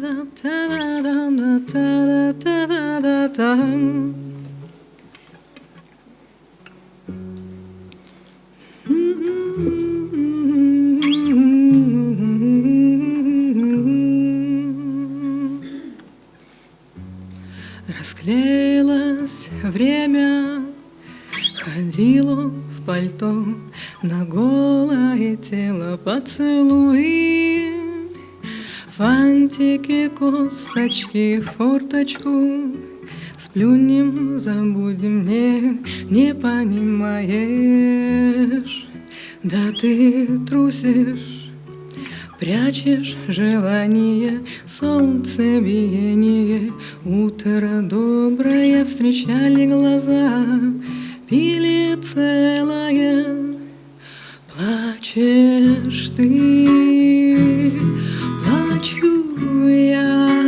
da da da da da da da da da da da. Косточки, форточку. Сплюнем, забудем, не, не понимаешь. Да ты трусишь, прячешь желание Солнце биение, утро доброе Встречали глаза, пили целое. Плачешь ты, плачу я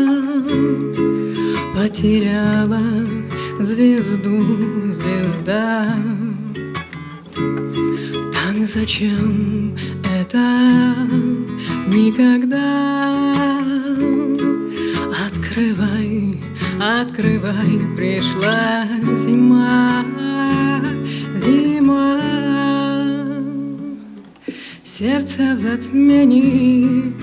Потеряла звезду, звезда. Так зачем это? Никогда. Открывай, открывай, пришла зима, зима. Сердце в затмении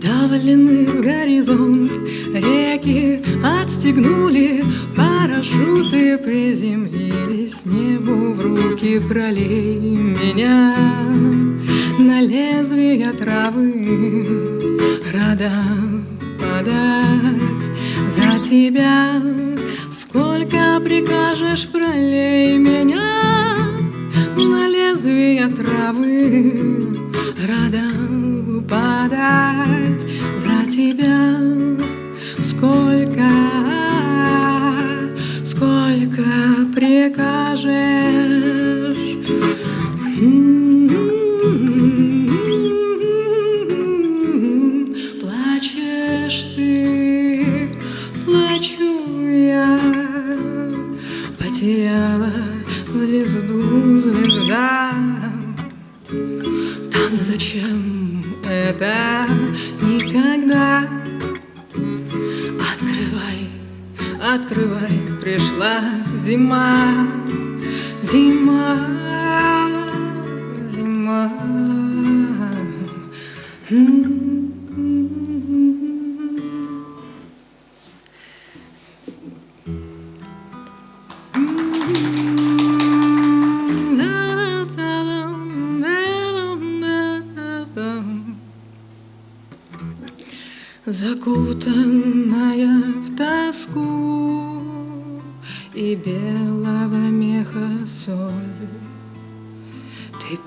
Вдавлены в горизонт реки Отстегнули парашюты Приземлились небу в руки Пролей меня. На лезвие травы Рада подать. За тебя Сколько прикажешь, пролей меня. На лезвие травы Рада подать. За тебя прикажешь. Плачешь ты, плачу я. Потеряла звезду, звезда. Так зачем это? Никогда. Открывай, открывай, пришла зима, зима,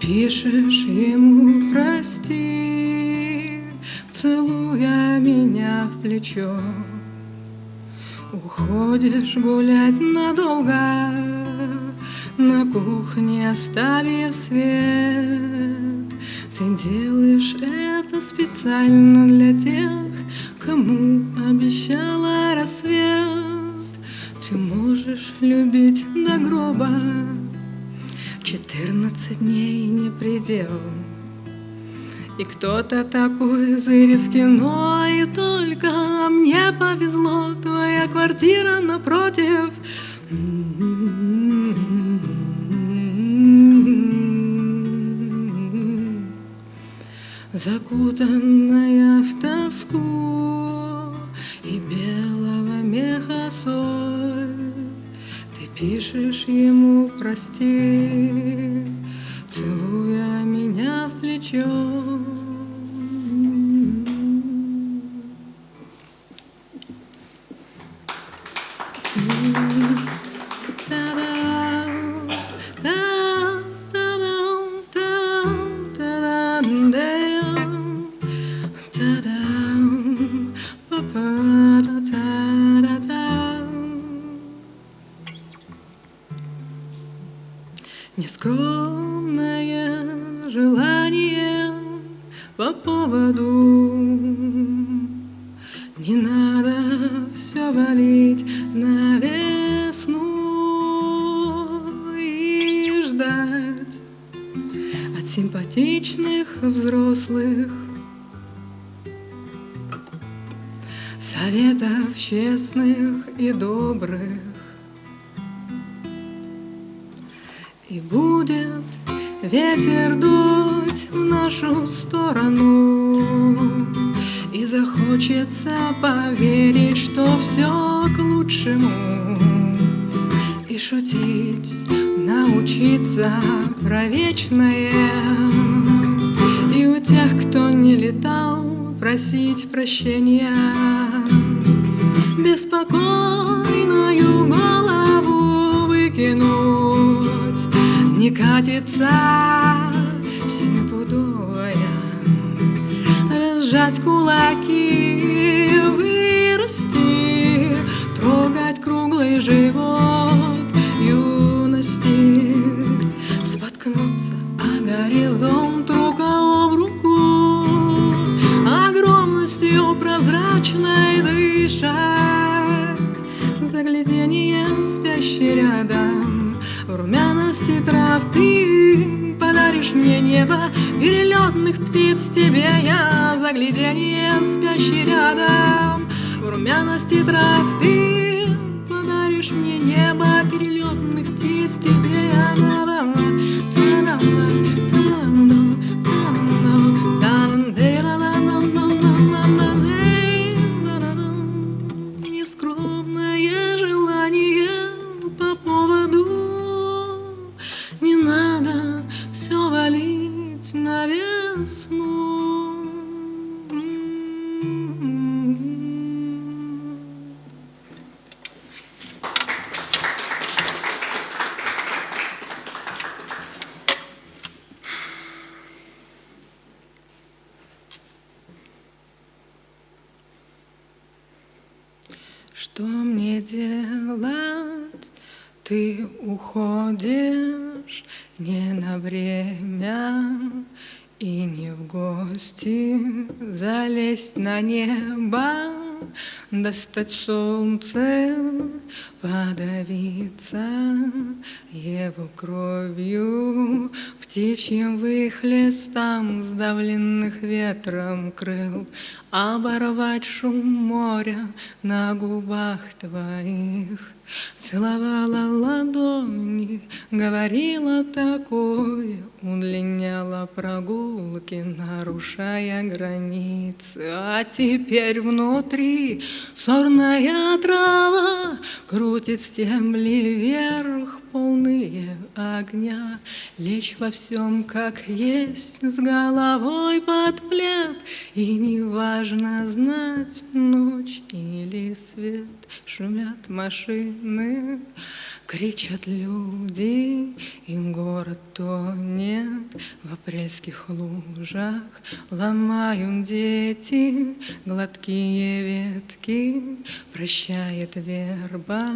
пишешь ему прости Целуя меня в плечо. Уходишь гулять надолго На кухне оставив свет. Ты делаешь это специально для тех Кому обещала рассвет. Ты можешь любить до гроба Четырнадцать дней не предел. И кто-то такой зырит в кино И только мне повезло. Твоя квартира напротив. Закутанная в тоску пишешь ему прости Целуя меня в плечо Нескромное желание по поводу Не надо все валить на весну и ждать от симпатичных взрослых Советов честных и добрых. Будет ветер дуть в нашу сторону, И захочется поверить, что все к лучшему, И шутить научиться про вечное, И у тех, кто не летал, просить прощения, Беспокойную голову выкинуть, Не катится семипудовая, Разжать кулаки, вырасти, Трогать круглый живот юности, румяности трав ты подаришь мне небо, Перелетных птиц тебе я, Загляденье спящий рядом, В румяности трав ты подаришь мне небо, Перелетных птиц тебе я. Нескромное делать? Ты уходишь не на время и не в гости залезть на небо, достать солнце, подавиться его кровью, птичьим выхлестом, сдавленных ветром крыл, оборвать шум моря на губах твоих. Целовала ладони, говорила такое, Удлиняла прогулки, нарушая границы. А теперь внутри сорная трава Крутит стебли вверх, полные огня. Лечь во всем, как есть, с головой под плед, И неважно знать, ночь или свет, Шумят машины, кричат люди, И город тонет в апрельских лужах. Ломают дети гладкие ветки, Прощает верба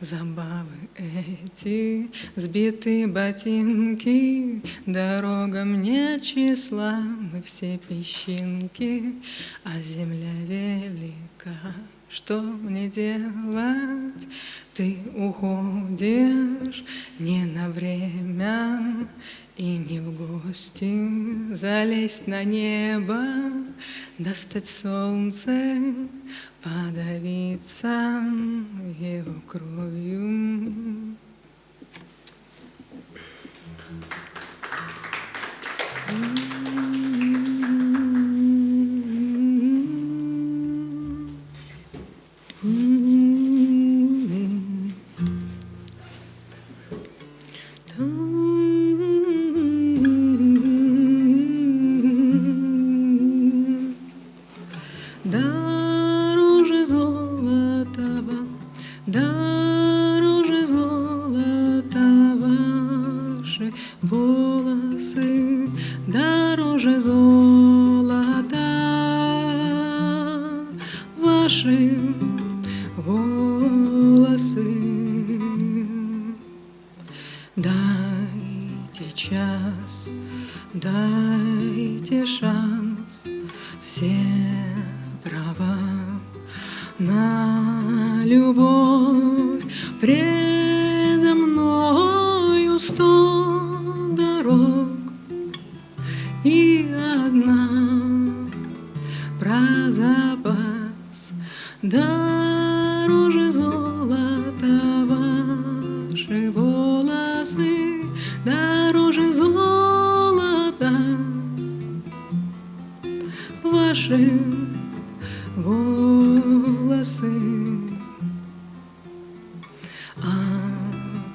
забавы эти, Сбиты ботинки, дорога мне числа, Мы все песчинки, а земля велика. Что мне делать? Ты уходишь не на время и не в гости залезть на небо, достать солнце, подавиться его кровью. Любовь.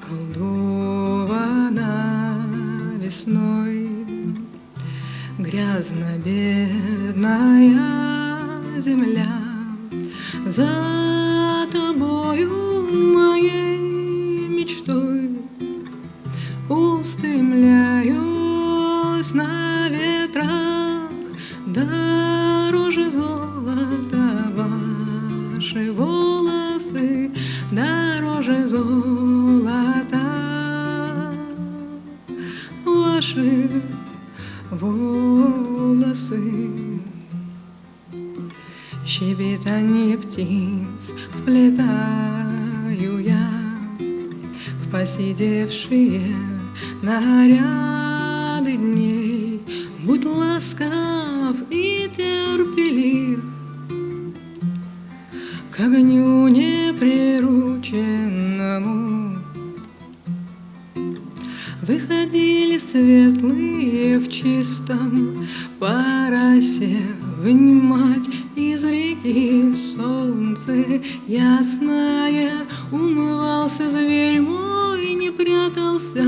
Околдована весной. Грязно-бедная земля. За ваши волосы щебетание птиц вплетаю я в посидевшие наряды дней. Будь ласкав Вынимать из реки солнце. Ясное Умывался зверь мой, не прятался.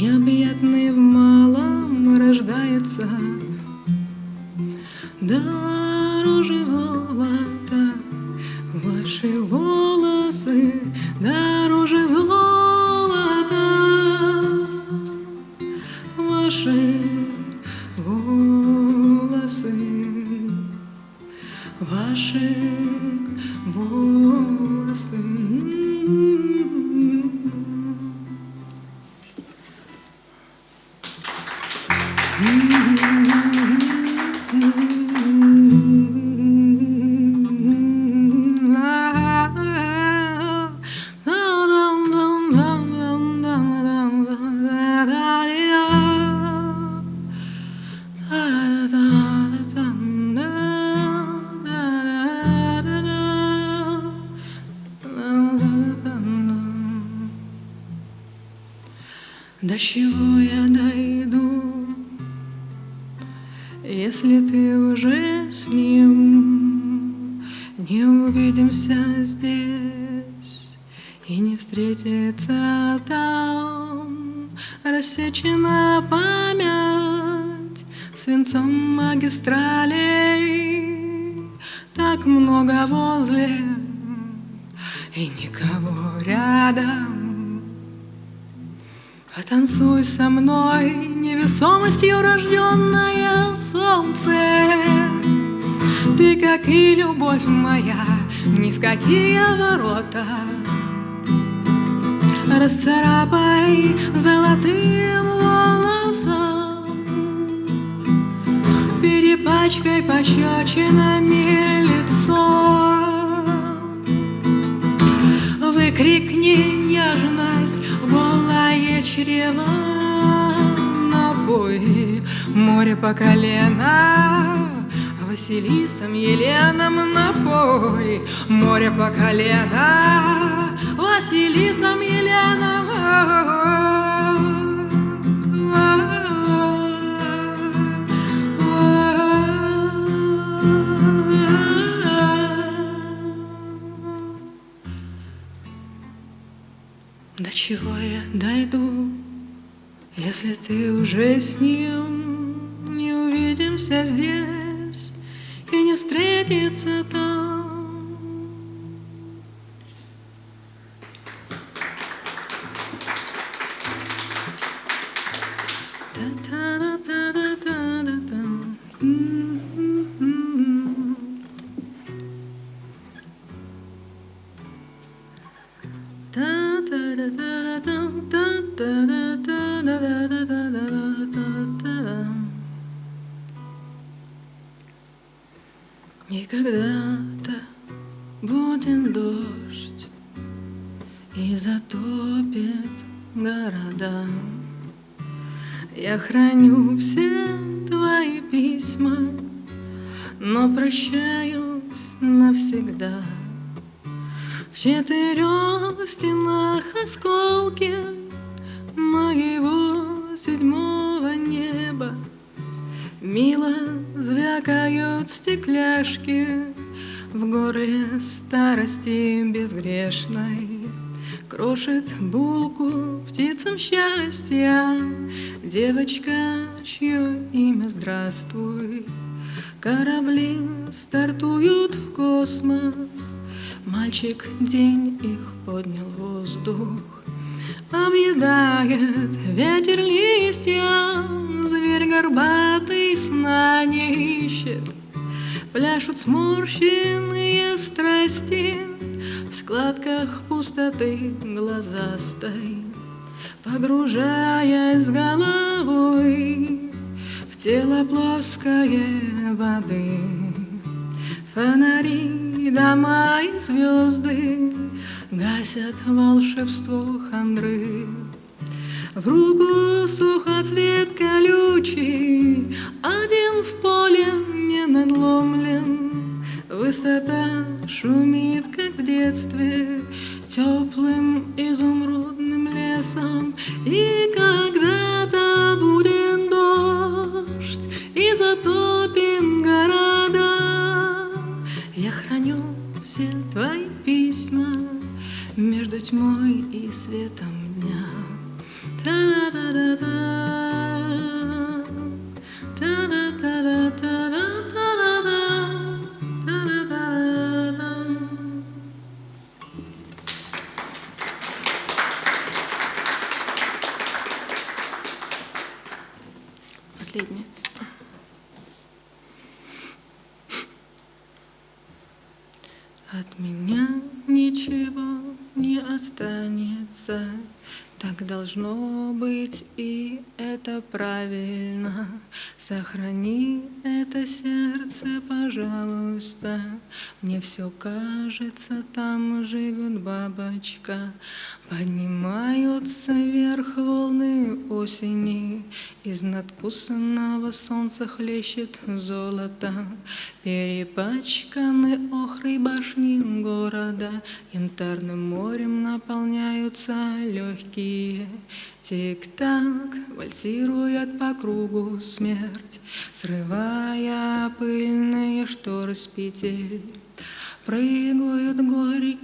Необъятный в малом рождается. Дороже До чего я дойду, если ты уже с ним Не увидимся здесь и не встретится там? Рассечена память свинцом магистралей Так много возле и никого рядом Потанцуй со мной, невесомостью рожденное солнце. Ты, как и любовь моя, ни в какие ворота. Расцарапай золотым волосом, Перепачкай пощечинами лицо. Выкрикни нежность, голое чрево Напой море по колено Василисом Еленом напой Море по колено Василисом Еленом чего я дойду, если ты уже с ним Не увидимся здесь и не встретится там? Та-та-да-та-да-та-да-там. Храню все твои письма Но прощаюсь навсегда. В четырех стенах осколки моего седьмого неба Мило звякают стекляшки В горле старости безгрешной Крошит булку птицам счастья. Девочка, чье имя здравствуй Корабли стартуют в космос. Мальчик день их поднял воздух. Объедает ветер листья Зверь горбатый сна не ищет Пляшут сморщенные страсти В складках пустоты глазастой Погружаясь головой В тело плоское воды Фонари, дома и звезды Гасят волшебство хандры. В руку сухоцвет колючий, Один в поле не надломлен. Высота шумит, как в детстве, Теплым изумрудным лесом. И когда-то будет дождь, И затопим города. Я храню все твои письма Между тьмой и светом дня. Последнее. Это правильно. Сохрани это сердце, пожалуйста. Мне все кажется, там живет бабочка. Поднимаются вверх волны осени, Из надкусанного солнца хлещет золото. Перепачканы охрой башни города, Янтарным морем наполняются легкие Тик-так вальсирует по кругу смерть, Срывая пыльные шторы с петель. Прыгают горькие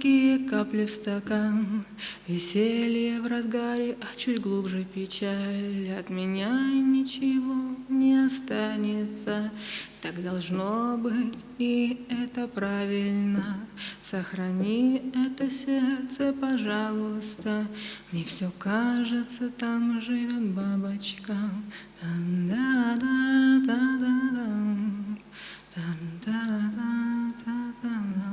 капли в стакан, Веселье в разгаре, а чуть глубже печаль. От меня ничего не останется, Так должно быть, и это правильно. Сохрани это сердце, пожалуйста, Мне все кажется, там живет бабочка. Тан-да-да-да-да-да, тан-да-да-да-да.